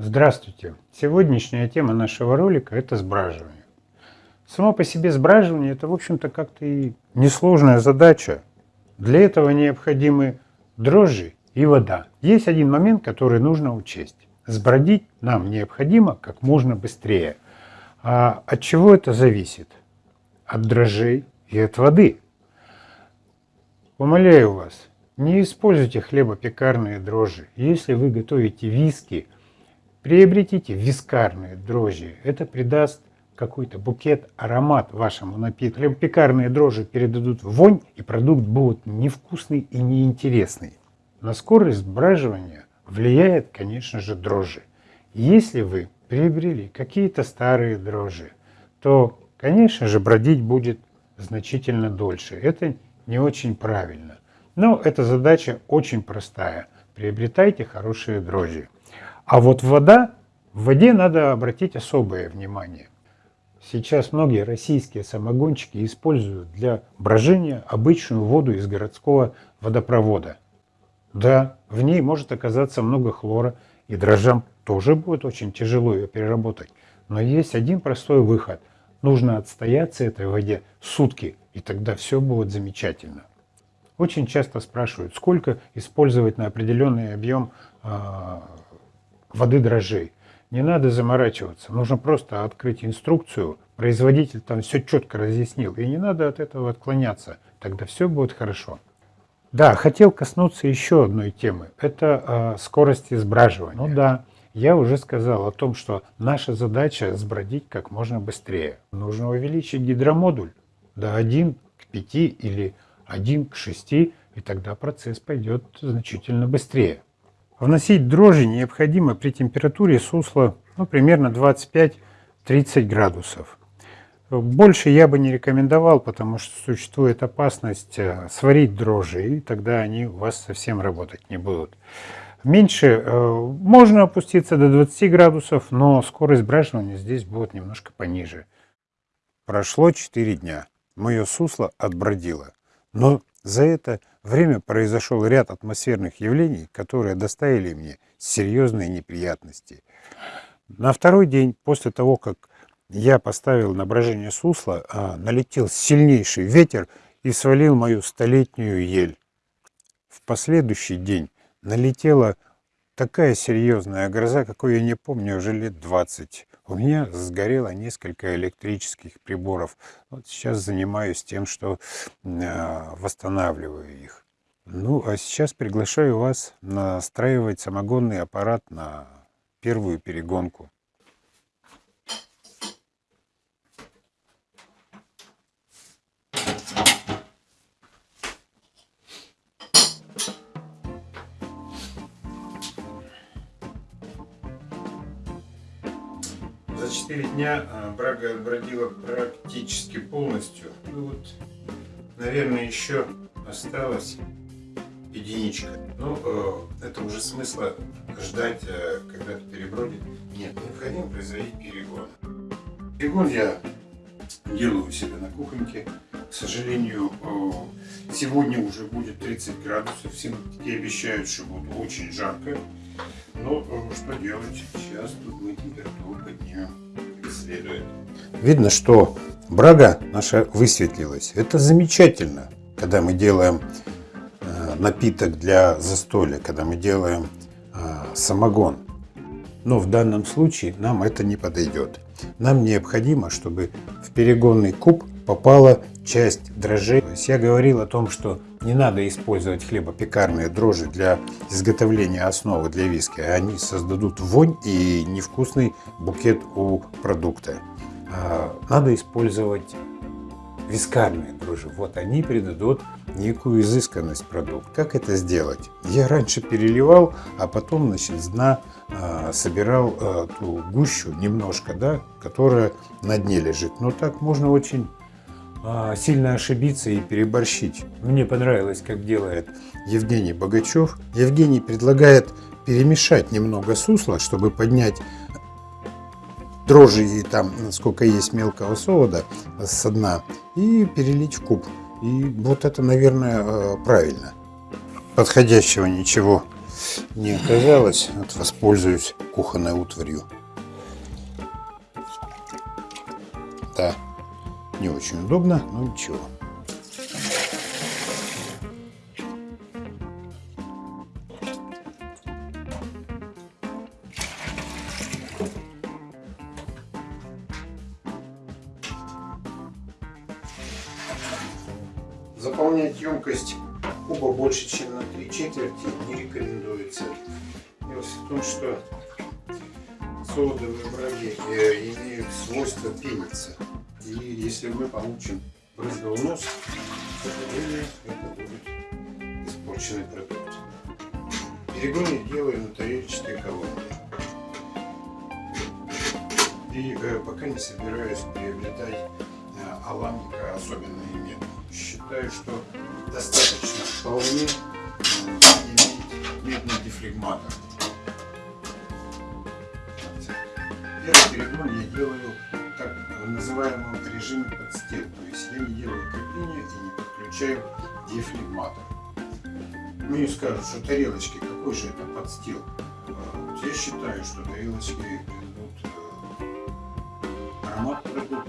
Здравствуйте! Сегодняшняя тема нашего ролика – это сбраживание. Само по себе сбраживание – это, в общем-то, как-то и несложная задача. Для этого необходимы дрожжи и вода. Есть один момент, который нужно учесть. Сбродить нам необходимо как можно быстрее. А от чего это зависит? От дрожжей и от воды. Умоляю вас, не используйте хлебопекарные дрожжи. Если вы готовите виски – Приобретите вискарные дрожжи. Это придаст какой-то букет, аромат вашему напитку. Пекарные дрожжи передадут вонь, и продукт будет невкусный и неинтересный. На скорость сбраживания влияет, конечно же, дрожжи. Если вы приобрели какие-то старые дрожжи, то, конечно же, бродить будет значительно дольше. Это не очень правильно. Но эта задача очень простая. Приобретайте хорошие дрожжи. А вот вода, в воде надо обратить особое внимание. Сейчас многие российские самогончики используют для брожения обычную воду из городского водопровода. Да, в ней может оказаться много хлора, и дрожжам тоже будет очень тяжело ее переработать. Но есть один простой выход. Нужно отстояться этой воде сутки, и тогда все будет замечательно. Очень часто спрашивают, сколько использовать на определенный объем э, воды дрожжей. Не надо заморачиваться, нужно просто открыть инструкцию, производитель там все четко разъяснил, и не надо от этого отклоняться, тогда все будет хорошо. Да, хотел коснуться еще одной темы, это э, скорость избраживания. Ну да, я уже сказал о том, что наша задача сбродить как можно быстрее. Нужно увеличить гидромодуль до 1 к 5 или 1 к 6, и тогда процесс пойдет значительно быстрее. Вносить дрожжи необходимо при температуре сусла ну, примерно 25-30 градусов. Больше я бы не рекомендовал, потому что существует опасность э, сварить дрожжи, и тогда они у вас совсем работать не будут. Меньше э, можно опуститься до 20 градусов, но скорость браживания здесь будет немножко пониже. Прошло 4 дня. Мое сусло отбродило. Но за это время произошел ряд атмосферных явлений, которые доставили мне серьезные неприятности. На второй день после того, как я поставил на брожение сусла, а, налетел сильнейший ветер и свалил мою столетнюю ель. В последующий день налетела такая серьезная гроза, какой я не помню уже лет 20. У меня сгорело несколько электрических приборов. Вот сейчас занимаюсь тем, что э, восстанавливаю их. Ну, а сейчас приглашаю вас настраивать самогонный аппарат на первую перегонку. За 4 дня а, брага отбродила практически полностью. Ну вот, наверное, еще осталось единичка. Ну, э, это уже смысла ждать, э, когда это перебродит. Нет, необходимо производить перегон. Перегон я делаю у себя на кухоньке. К сожалению, э, сегодня уже будет 30 градусов. Синоптики обещают, что будет очень жарко. Но ну, что делать? Сейчас тут мы температуру поднимем следует. Видно, что брага наша высветлилась. Это замечательно, когда мы делаем э, напиток для застолья, когда мы делаем э, самогон. Но в данном случае нам это не подойдет. Нам необходимо, чтобы в перегонный куб попала часть дрожжей. То есть я говорил о том, что не надо использовать хлебопекарные дрожжи для изготовления основы для виски. Они создадут вонь и невкусный букет у продукта. А, надо использовать вискарные дрожжи. Вот они придадут некую изысканность продукту. Как это сделать? Я раньше переливал, а потом значит, с дна э, собирал э, ту гущу немножко, да, которая на дне лежит. Но так можно очень а, сильно ошибиться и переборщить. Мне понравилось, как делает Евгений Богачев. Евгений предлагает перемешать немного сусла, чтобы поднять дрожжи и там сколько есть мелкого солода со дна и перелить в куб. И вот это, наверное, э, правильно. Подходящего ничего не оказалось, вот воспользуюсь кухонной утварью. Не очень удобно, но ничего. Заполнять емкость куба больше, чем на три четверти не рекомендуется. Дело в том, что солодовые браги э, имеют свойство пениться. И если мы получим брызговый к сожалению, это будет испорченный продукт. Перегон я делаю на тарелочной колонке. И э, пока не собираюсь приобретать э, аламика особенные медные считаю, что достаточно вполне иметь медный дефлегматор. Первый перегон я делаю называемом режиме подстил, то есть я не делаю крепления и не подключаю дефлегматор. Мне скажут, что тарелочки, какой же это подстил? Я считаю, что тарелочки дадут э, аромат продукта.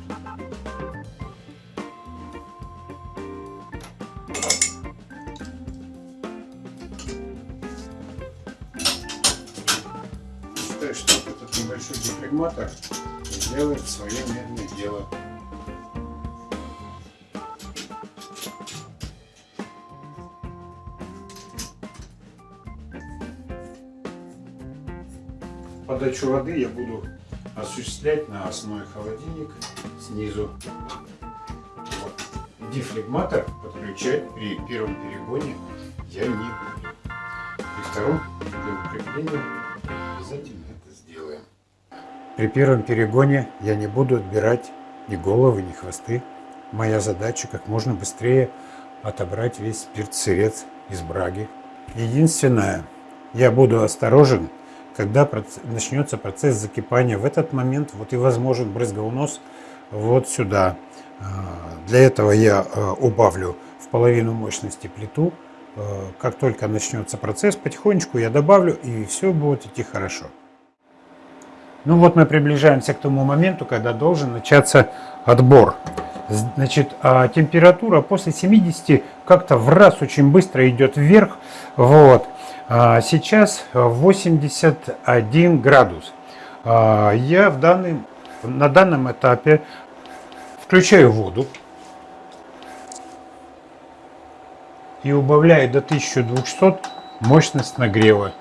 считаю, что этот небольшой дефлегматор сделает свое медное дело. Подачу воды я буду осуществлять на основе холодильника снизу. Вот. Дефлегматор подключать при первом перегоне я не буду. При втором для укрепления. При первом перегоне я не буду отбирать ни головы, ни хвосты. Моя задача как можно быстрее отобрать весь спирт-сырец из браги. Единственное, я буду осторожен, когда начнется процесс закипания. В этот момент вот и возможен брызговонос вот сюда. А, для этого я а, убавлю в половину мощности плиту, Э, как только начнется процесс, потихонечку я добавлю, и все будет идти хорошо. Ну вот мы приближаемся к тому моменту, когда должен начаться отбор. Значит, а температура после 70 как-то в раз очень быстро идет вверх. Вот. А сейчас 81 градус. А я в данный, на данном этапе включаю воду. и убавляет до 1200 мощность нагрева,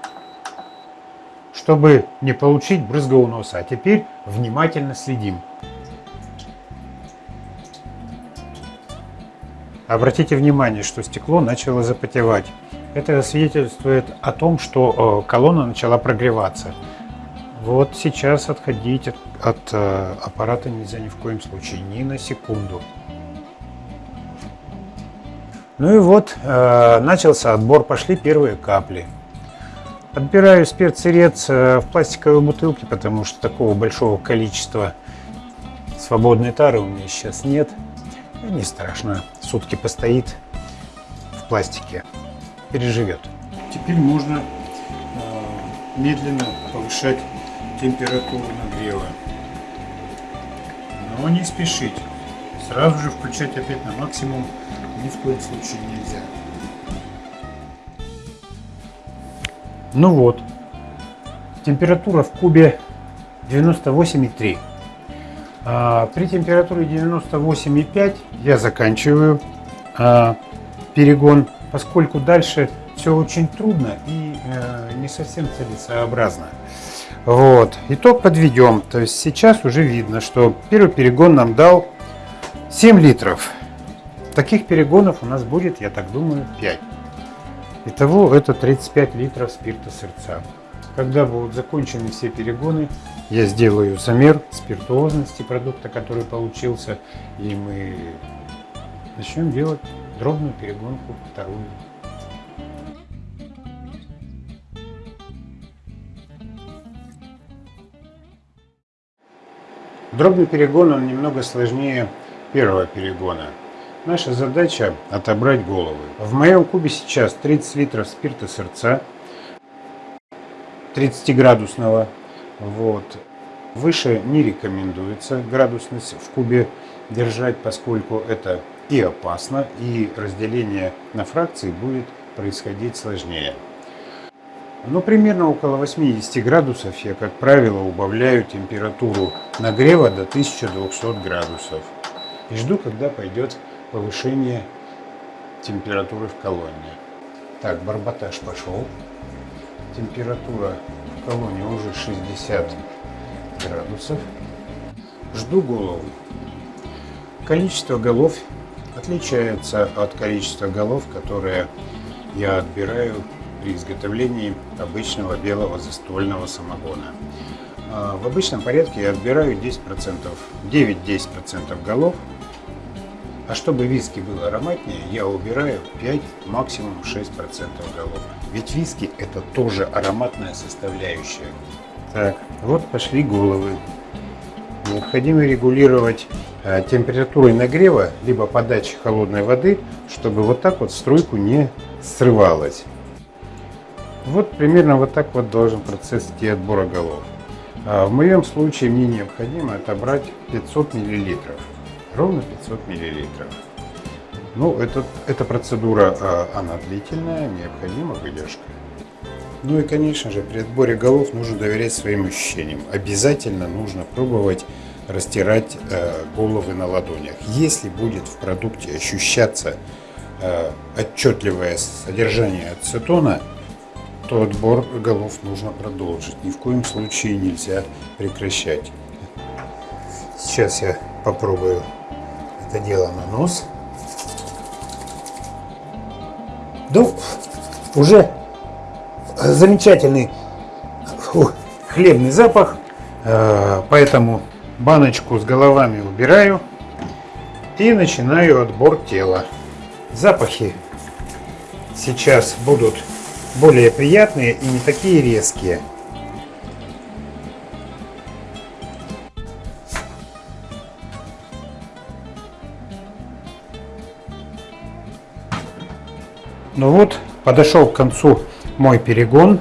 чтобы не получить брызгового носа. А теперь внимательно следим. Обратите внимание, что стекло начало запотевать. Это свидетельствует о том, что э, колонна начала прогреваться. Вот сейчас отходить от, от э, аппарата нельзя ни в коем случае, ни на секунду. Ну и вот, э, начался отбор, пошли первые капли. Отбираю спирт-сырец э, в пластиковой бутылке, потому что такого большого количества свободной тары у меня сейчас нет. Не страшно, сутки постоит в пластике, переживет. Теперь можно э, медленно повышать температуру нагрева. Но не спешить. Сразу же включать опять на максимум ни в коем случае нельзя. Ну вот, температура в кубе 98,3. А, при температуре 98,5 я заканчиваю а, перегон, поскольку дальше все очень трудно и э, не совсем целесообразно. Вот. Итог подведем. То есть сейчас уже видно, что первый перегон нам дал 7 литров. Таких перегонов у нас будет, я так думаю, 5. Итого это 35 литров спирта сердца. Когда будут закончены все перегоны, я сделаю замер спиртуозности продукта, который получился, и мы начнем делать дробную перегонку вторую. Дробный перегон он немного сложнее первого перегона. Наша задача отобрать головы. В моем кубе сейчас 30 литров спирта сердца. 30-градусного. Вот. Выше не рекомендуется градусность в кубе держать, поскольку это и опасно, и разделение на фракции будет происходить сложнее. Но примерно около 80 градусов я, как правило, убавляю температуру нагрева до 1200 градусов. И жду, когда пойдет повышение температуры в колонне. Так, барботаж пошел. Температура в колонне уже 60 градусов. Жду голову. Количество голов отличается от количества голов, которые я отбираю при изготовлении обычного белого застольного самогона. А, в обычном порядке я отбираю 10%, 9-10% голов, а чтобы виски было ароматнее, я убираю 5, максимум 6% голов. Ведь виски это тоже ароматная составляющая. Так, вот пошли головы. Необходимо регулировать э, температурой нагрева, либо подачи холодной воды, чтобы вот так вот струйку не срывалась. Вот примерно вот так вот должен процесс идти отбора голов. А в моем случае мне необходимо отобрать 500 миллилитров, ровно 500 миллилитров. Ну, это, эта процедура, а, она длительная, необходима выдержка. Ну и, конечно же, при отборе голов нужно доверять своим ощущениям. Обязательно нужно пробовать растирать э, головы на ладонях. Если будет в продукте ощущаться э, отчетливое содержание ацетона, то отбор голов нужно продолжить. Ни в коем случае нельзя прекращать. Сейчас я попробую это дело на нос. Ну, уже замечательный хлебный запах, э, поэтому баночку с головами убираю и начинаю отбор тела. Запахи сейчас будут более приятные и не такие резкие. Ну вот, подошел к концу мой перегон.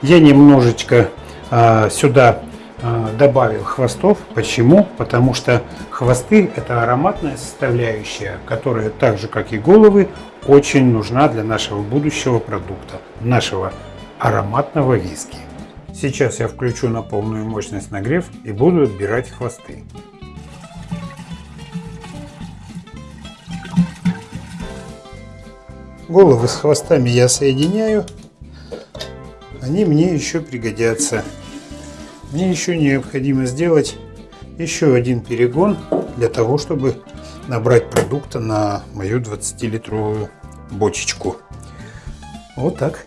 Я немножечко э, сюда э, добавил хвостов. Почему? Потому что хвосты это ароматная составляющая, которая так же как и головы очень нужна для нашего будущего продукта, нашего ароматного виски. Сейчас я включу на полную мощность нагрев и буду отбирать хвосты. Головы с хвостами я соединяю. Они мне еще пригодятся. Мне еще необходимо сделать еще один перегон для того, чтобы набрать продукта на мою 20-литровую бочечку. Вот так.